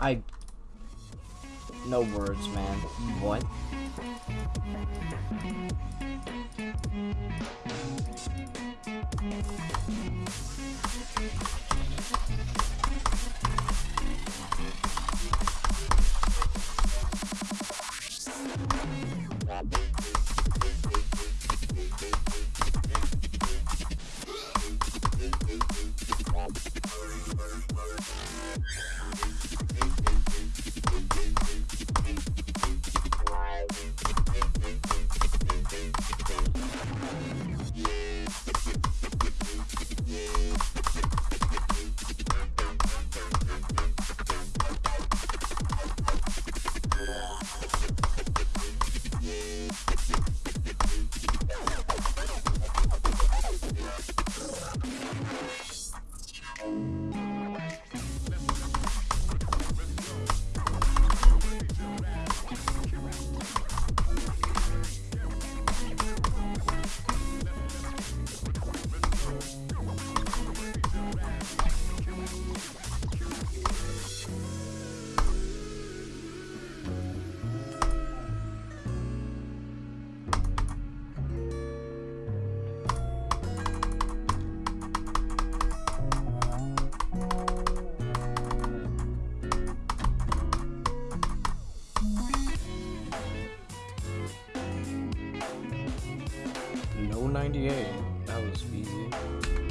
I... No words, man. What? No 98. That was easy.